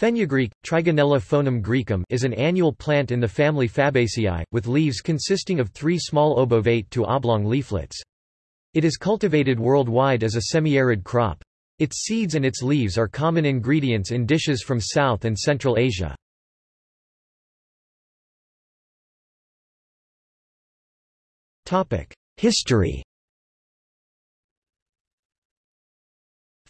Fenugreek, Trigonella foenum graecum is an annual plant in the family Fabaceae, with leaves consisting of three small obovate to oblong leaflets. It is cultivated worldwide as a semi-arid crop. Its seeds and its leaves are common ingredients in dishes from South and Central Asia. History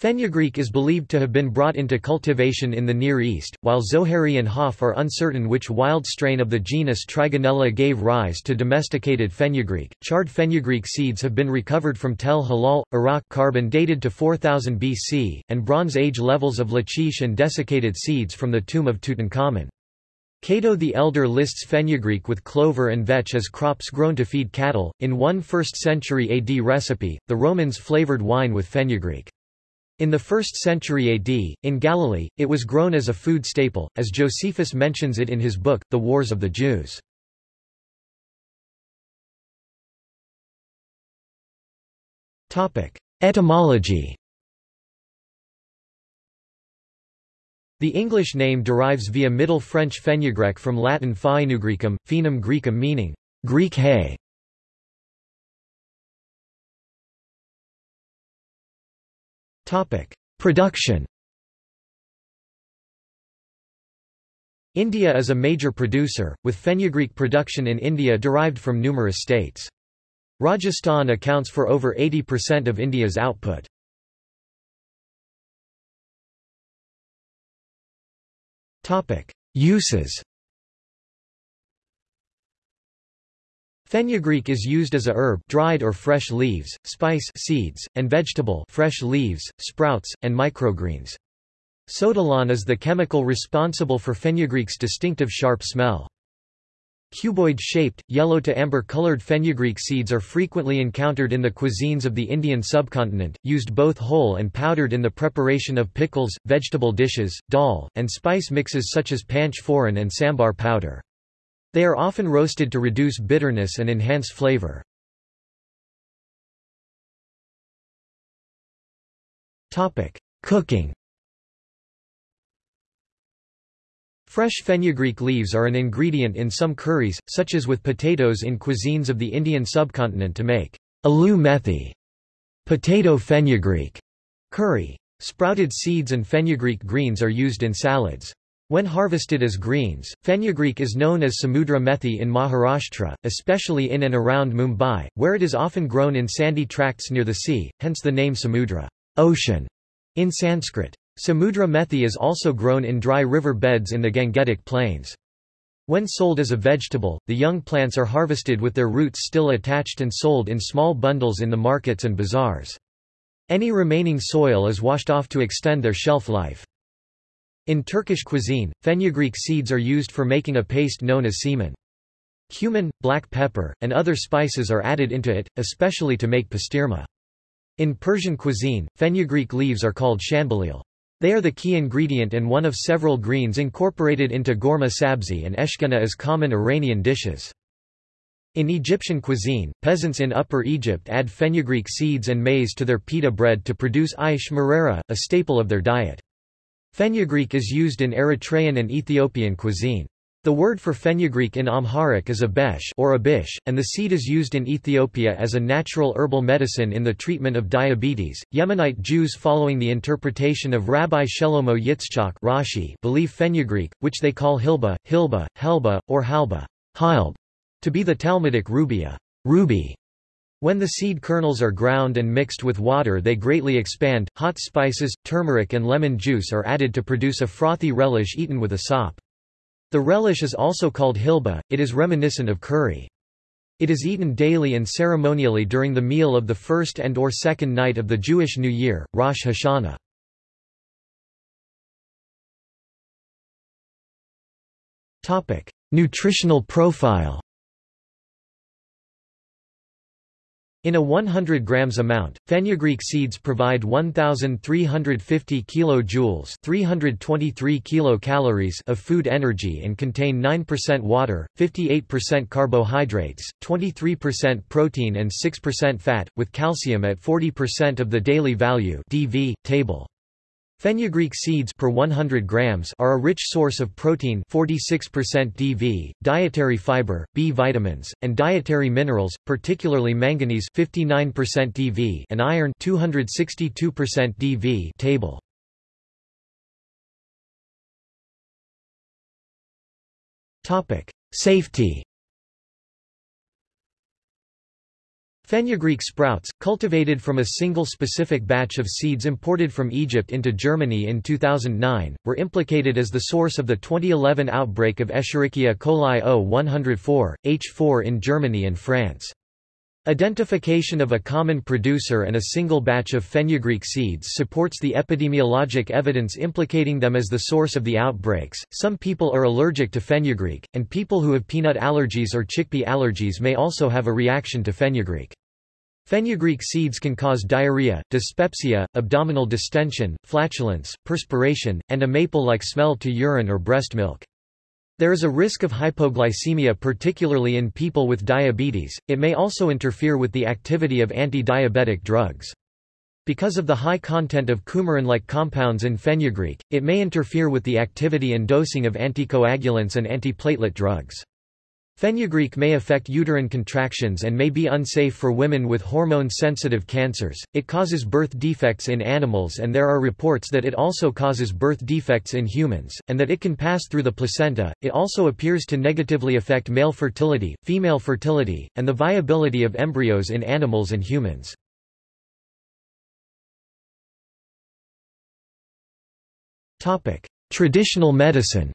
Fenugreek is believed to have been brought into cultivation in the Near East, while Zohary and Hopf are uncertain which wild strain of the genus Trigonella gave rise to domesticated fenugreek. Charred fenugreek seeds have been recovered from Tel Halal, Iraq carbon dated to 4000 BC, and Bronze Age levels of Lachish and desiccated seeds from the tomb of Tutankhamun. Cato the Elder lists fenugreek with clover and vetch as crops grown to feed cattle. In one 1st century AD recipe, the Romans flavored wine with fenugreek. In the 1st century AD, in Galilee, it was grown as a food staple, as Josephus mentions it in his book, The Wars of the Jews. Etymology The English name derives via Middle French fenugrec from Latin faenugrecum, fenum Graecum meaning, Greek hay. Production India is a major producer, with fenugreek production in India derived from numerous states. Rajasthan accounts for over 80% of India's output. Uses Fenugreek is used as a herb dried or fresh leaves, spice seeds, and vegetable fresh leaves, sprouts, and microgreens. Sotolon is the chemical responsible for fenugreek's distinctive sharp smell. Cuboid-shaped, yellow to amber-colored fenugreek seeds are frequently encountered in the cuisines of the Indian subcontinent, used both whole and powdered in the preparation of pickles, vegetable dishes, dal, and spice mixes such as panch phoron and sambar powder. They are often roasted to reduce bitterness and enhance flavor. Cooking Fresh fenugreek leaves are an ingredient in some curries, such as with potatoes in cuisines of the Indian subcontinent to make aloo methi, potato fenugreek curry. Sprouted seeds and fenugreek greens are used in salads. When harvested as greens, fenugreek is known as Samudra methi in Maharashtra, especially in and around Mumbai, where it is often grown in sandy tracts near the sea, hence the name Samudra ocean", in Sanskrit. Samudra methi is also grown in dry river beds in the Gangetic plains. When sold as a vegetable, the young plants are harvested with their roots still attached and sold in small bundles in the markets and bazaars. Any remaining soil is washed off to extend their shelf life. In Turkish cuisine, fenugreek seeds are used for making a paste known as semen. Cumin, black pepper, and other spices are added into it, especially to make pastirma. In Persian cuisine, fenugreek leaves are called shanbalil. They are the key ingredient and one of several greens incorporated into ghormeh sabzi and eshkena as common Iranian dishes. In Egyptian cuisine, peasants in Upper Egypt add fenugreek seeds and maize to their pita bread to produce aish marera, a staple of their diet. Fenugreek is used in Eritrean and Ethiopian cuisine. The word for fenugreek in Amharic is abesh or abish, and the seed is used in Ethiopia as a natural herbal medicine in the treatment of diabetes. Yemenite Jews following the interpretation of Rabbi Shelomo Yitzchak Rashi believe fenugreek, which they call hilba, hilba, helba, or halba, to be the Talmudic rubia, ruby, when the seed kernels are ground and mixed with water they greatly expand. Hot spices, turmeric and lemon juice are added to produce a frothy relish eaten with a sop. The relish is also called hilba, it is reminiscent of curry. It is eaten daily and ceremonially during the meal of the first and or second night of the Jewish New Year, Rosh Hashanah. Nutritional profile In a 100 grams amount, fenugreek seeds provide 1350 kilojoules, 323 kilocalories of food energy and contain 9% water, 58% carbohydrates, 23% protein and 6% fat with calcium at 40% of the daily value (DV) table. Fenugreek seeds per 100 grams are a rich source of protein 46% DV, dietary fiber, B vitamins, and dietary minerals, particularly manganese 59% DV and iron 262% DV table. Topic: Safety Fenugreek sprouts, cultivated from a single specific batch of seeds imported from Egypt into Germany in 2009, were implicated as the source of the 2011 outbreak of Escherichia coli O104, H4 in Germany and France. Identification of a common producer and a single batch of fenugreek seeds supports the epidemiologic evidence implicating them as the source of the outbreaks. Some people are allergic to fenugreek, and people who have peanut allergies or chickpea allergies may also have a reaction to fenugreek. Fenugreek seeds can cause diarrhea, dyspepsia, abdominal distension, flatulence, perspiration, and a maple-like smell to urine or breast milk. There is a risk of hypoglycemia particularly in people with diabetes, it may also interfere with the activity of anti-diabetic drugs. Because of the high content of coumarin-like compounds in fenugreek, it may interfere with the activity and dosing of anticoagulants and antiplatelet drugs. Fenugreek may affect uterine contractions and may be unsafe for women with hormone-sensitive cancers. It causes birth defects in animals and there are reports that it also causes birth defects in humans, and that it can pass through the placenta. It also appears to negatively affect male fertility, female fertility, and the viability of embryos in animals and humans. Topic: Traditional medicine.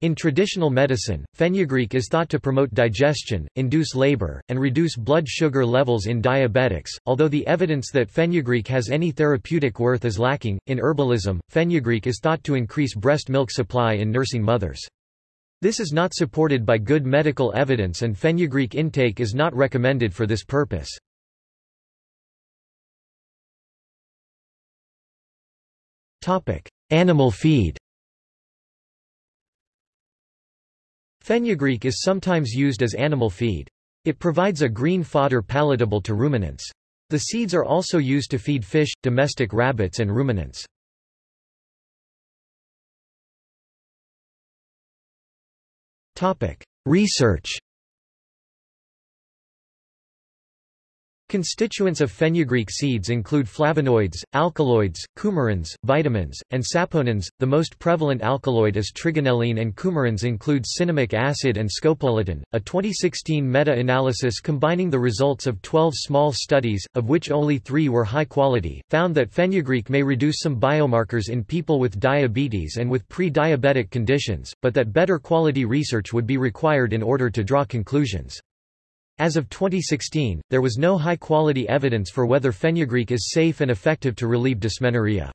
In traditional medicine, fenugreek is thought to promote digestion, induce labor, and reduce blood sugar levels in diabetics, although the evidence that fenugreek has any therapeutic worth is lacking. In herbalism, fenugreek is thought to increase breast milk supply in nursing mothers. This is not supported by good medical evidence and fenugreek intake is not recommended for this purpose. Animal feed Fenugreek is sometimes used as animal feed. It provides a green fodder palatable to ruminants. The seeds are also used to feed fish, domestic rabbits and ruminants. Research Constituents of fenugreek seeds include flavonoids, alkaloids, coumarins, vitamins, and saponins. The most prevalent alkaloid is trigonelline and coumarins include cinnamic acid and scopoletin. A 2016 meta-analysis combining the results of 12 small studies, of which only 3 were high quality, found that fenugreek may reduce some biomarkers in people with diabetes and with pre-diabetic conditions, but that better quality research would be required in order to draw conclusions. As of 2016, there was no high-quality evidence for whether fenugreek is safe and effective to relieve dysmenorrhea.